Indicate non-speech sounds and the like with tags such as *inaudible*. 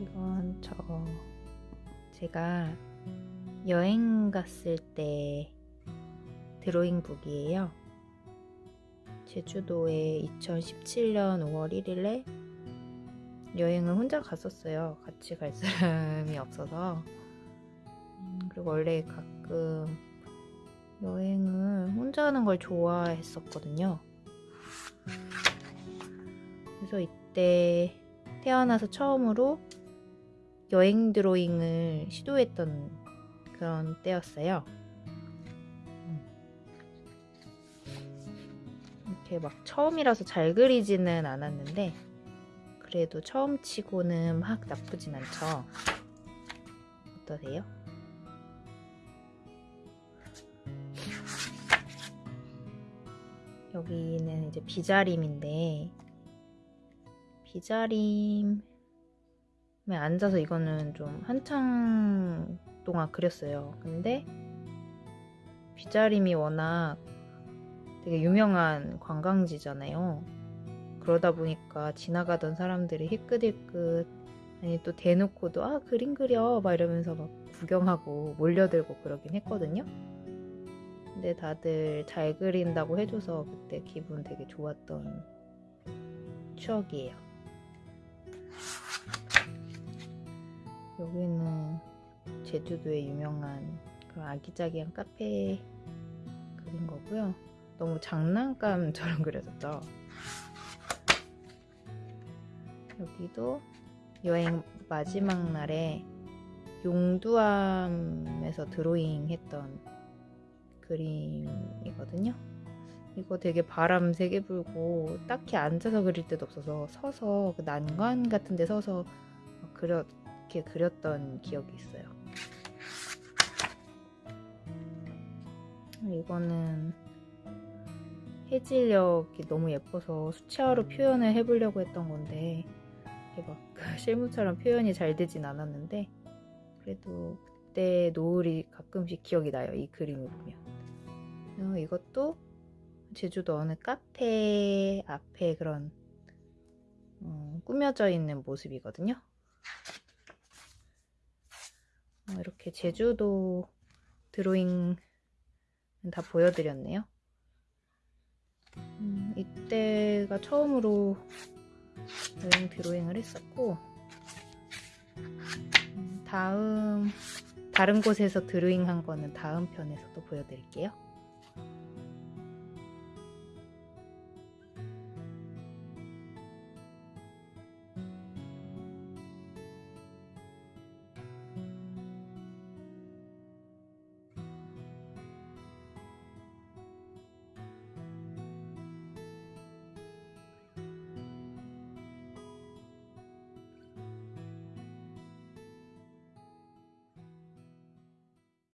이건 저 제가 여행 갔을 때 드로잉북이에요. 제주도에 2017년 5월 1일에 여행을 혼자 갔었어요. 같이 갈 사람이 없어서. 그리고 원래 가끔 여행을 혼자 하는 걸 좋아했었거든요. 그래서 이때 태어나서 처음으로 여행 드로잉을 시도했던 그런 때였어요. 이렇게 막 처음이라서 잘 그리지는 않았는데 그래도 처음 치고는 막 나쁘진 않죠. 어떠세요? 여기는 이제 비자림인데 비자림에 앉아서 이거는 좀 한창 동안 그렸어요. 근데 비자림이 워낙 되게 유명한 관광지잖아요. 그러다 보니까 지나가던 사람들이 희끗희끗 아니 또 대놓고도 아 그림 그려 막 이러면서 막 구경하고 몰려들고 그러긴 했거든요. 근데 다들 잘 그린다고 해줘서 그때 기분 되게 좋았던 추억이에요. 여기는 제주도의 유명한 그런 아기자기한 카페 그린 거고요. 너무 장난감처럼 *laughs* 그려졌죠. 여기도 여행 마지막 날에 용두암에서 드로잉 했던 그림이거든요. 이거 되게 바람 세게 불고 딱히 앉아서 그릴 데도 없어서 서서 그 난간 같은 데 서서 그려, 이렇게 그렸던 기억이 있어요. 이거는 해질녘이 너무 예뻐서 수채화로 표현을 해보려고 했던 건데 이게 막 *laughs* 실물처럼 표현이 잘 되진 않았는데 그래도 그때 노을이 가끔씩 기억이 나요. 이 그림을 보면. 이것도 제주도 어느 카페 앞에 그런 음, 꾸며져 있는 모습이거든요. 어, 이렇게 제주도 드로잉 다 보여드렸네요. 음, 이때가 처음으로 여행 드로잉을 했었고 음, 다음 다른 곳에서 드로잉 한 거는 다음 편에서 또 보여드릴게요.